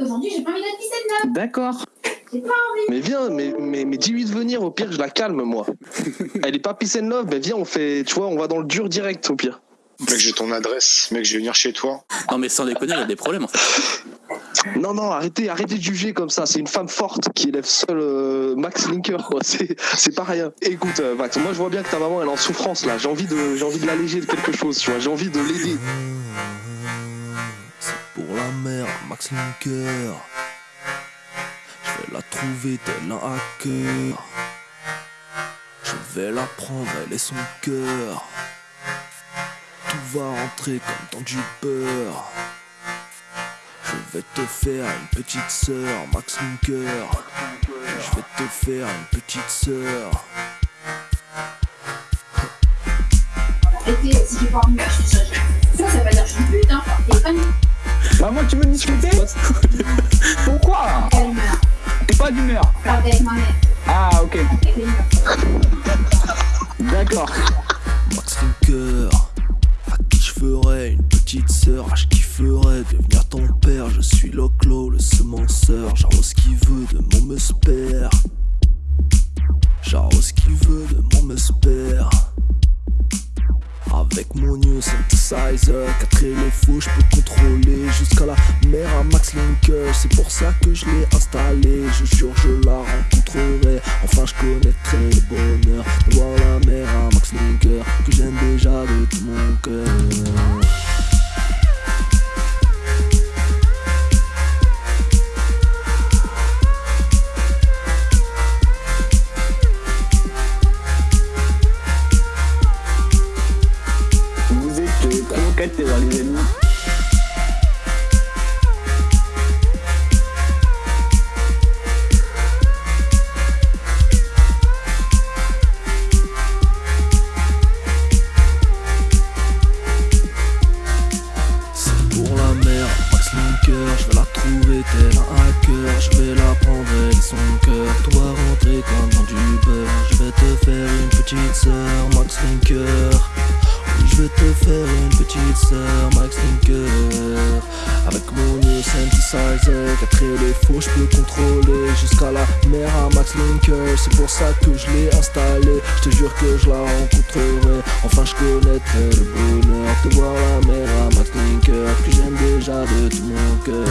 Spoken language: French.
Aujourd'hui, j'ai pas envie d'être 17 D'accord. J'ai pas envie. Mais viens, mais, mais, mais dis-lui de venir, au pire, je la calme, moi. Elle est pas peace and love, mais viens, on fait, tu vois, on va dans le dur direct, au pire. Mec, j'ai ton adresse. Mec, je vais venir chez toi. Non, mais sans déconner, il y a des problèmes en fait. Non, non, arrêtez, arrêtez de juger comme ça. C'est une femme forte qui élève seule euh, Max Linker, quoi. C'est, c'est pas rien. Écoute, euh, Max, moi je vois bien que ta maman elle est en souffrance là. J'ai envie de, j'ai envie de l'alléger de quelque chose, tu vois. J'ai envie de l'aider. Max Linker. Je vais la trouver tel un hacker. Je vais la prendre, elle est son cœur. Tout va rentrer comme dans du beurre. Je vais te faire une petite sœur, Max Linker. Je vais te faire une petite sœur. Si envie d'acheter ça, ça, veut dire que je suis pute, hein. Une Maman, tu veux discuter Pourquoi. T'es pas d'humeur Parle avec ma mère, Ah, ok. D'accord. Max Linker, à qui je ferais une petite sœur, à qui ferais devenir ton père. Je suis Loclo, le semenceur, j'arrose qui veut de mon musper. J'arrose qui veut de mon musper. Avec mon new synthesizer, 4 et les faux, je peux contrôler jusqu'à la mère à Max Linker. C'est pour ça que je l'ai installé. Je jure, je la rencontrerai. Enfin, je connaîtrai le bonheur les amis. C'est pour la mère, Max Linker, je vais la trouver tel un hacker, je vais la prendre elle son cœur, toi rentrer comme dans du je vais te faire une petite sœur, Max Linker. Je vais te faire une petite sœur, Max Linker. Avec mon new synthesizer, 4 et les faux, je peux contrôler jusqu'à la mère à Max Linker. C'est pour ça que je l'ai installé, je te jure que je la rencontrerai. Enfin, je connaîtrai le bonheur de voir la mère à Max Linker que j'aime déjà de tout mon cœur.